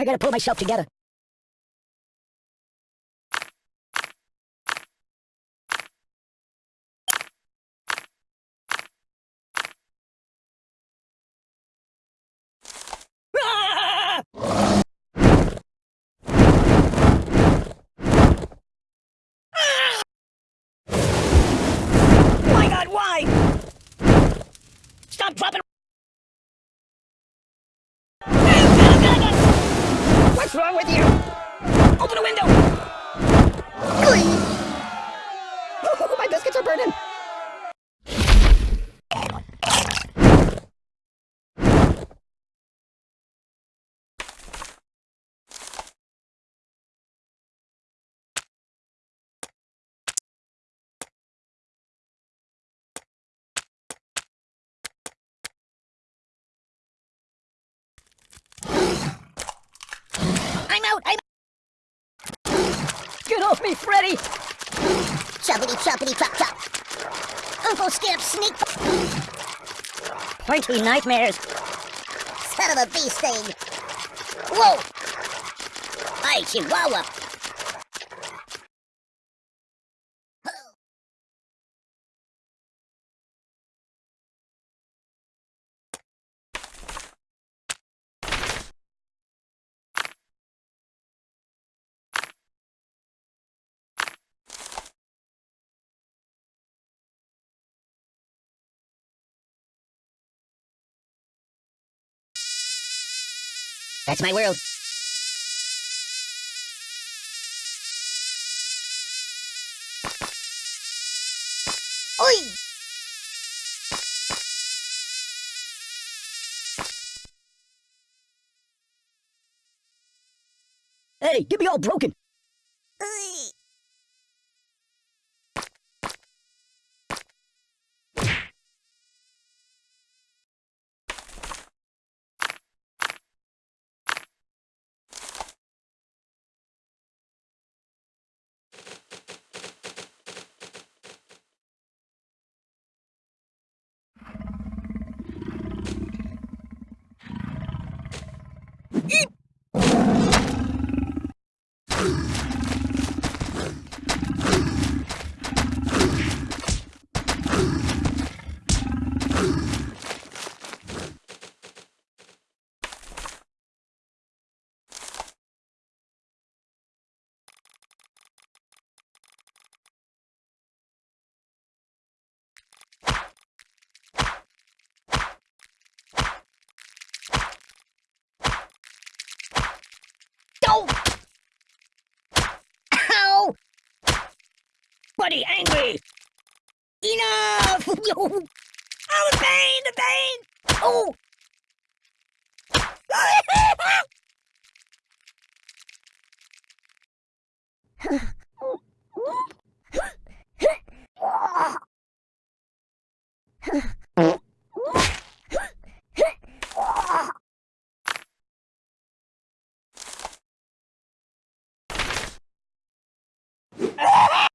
I gotta pull myself together. Ah! Ah! Stop dropping. Wrong with you? Open the window! My biscuits are burning! Out! I'm Get off me, Freddy! Choppity choppity chop chop. Uncle Skip sneak Pointy nightmares! son of a bee sting. Whoa! Hey, Chihuahua. That's my world. Oi! Hey, get me all broken! Oi! Ow! Ow! Buddy, angry! Enough! oh, the pain, the pain! Oh! Ow!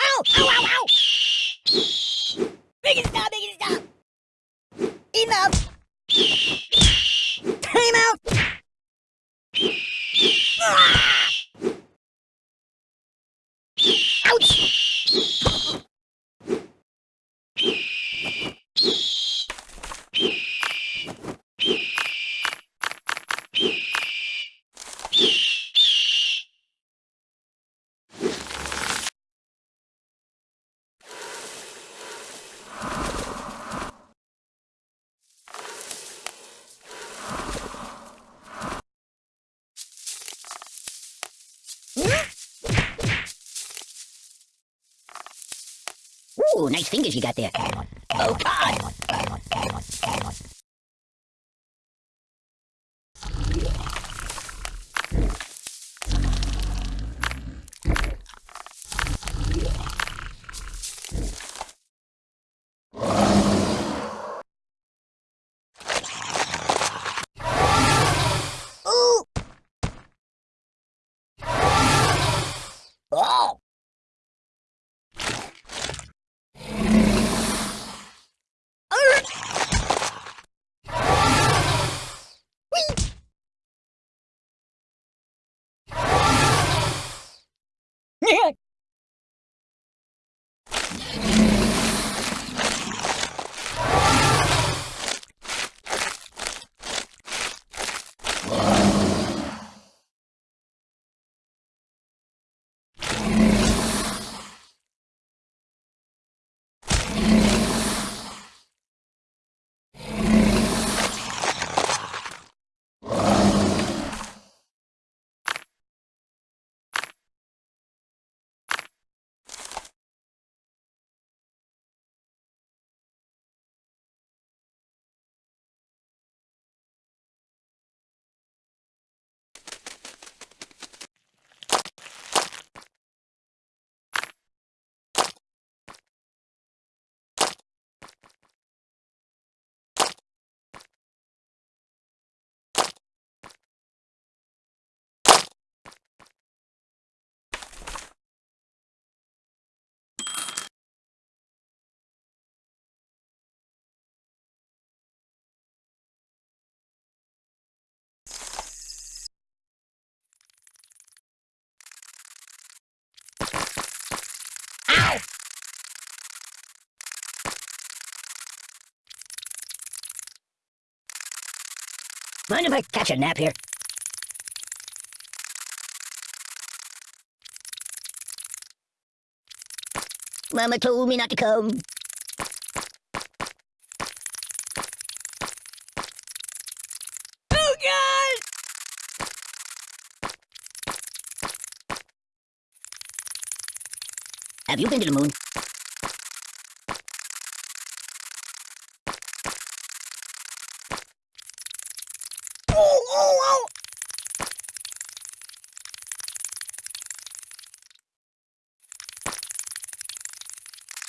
Ow, ow, ow! Make it stop, make it stop! Enough! Ooh, nice fingers you got there. Oh, God! Mind if I catch a nap here? Mama told me not to come. Oh, God! Have you been to the moon? Oh, oh, oh!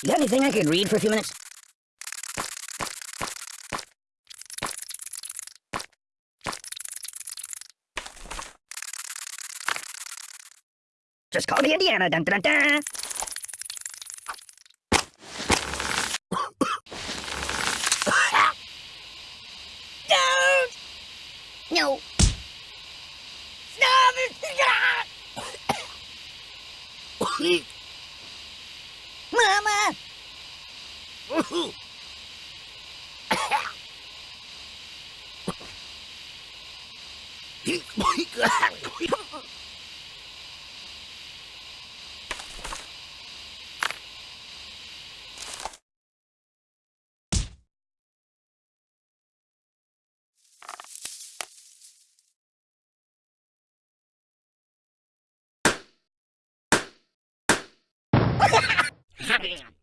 You got anything I could read for a few minutes? Just call me Indiana. Dun, dun, dun. Don't No. stop it! Yeah.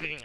Doink!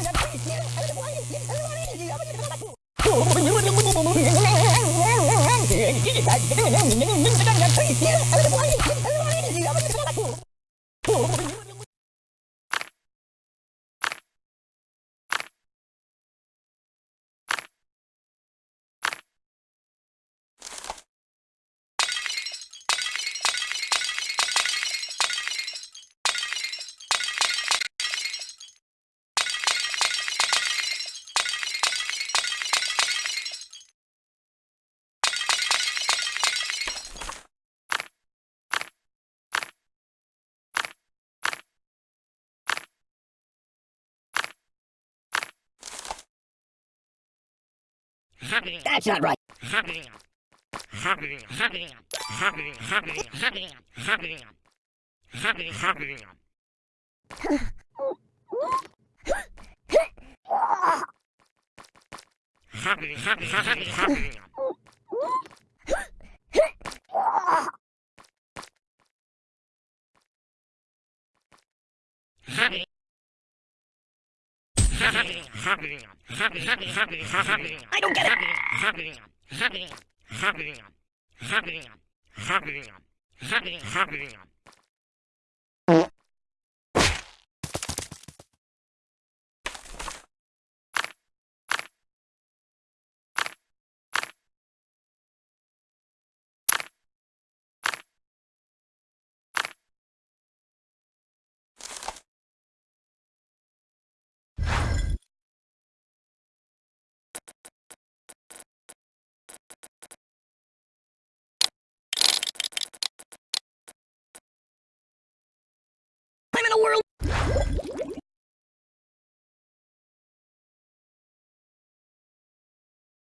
That's not right. I don't get it.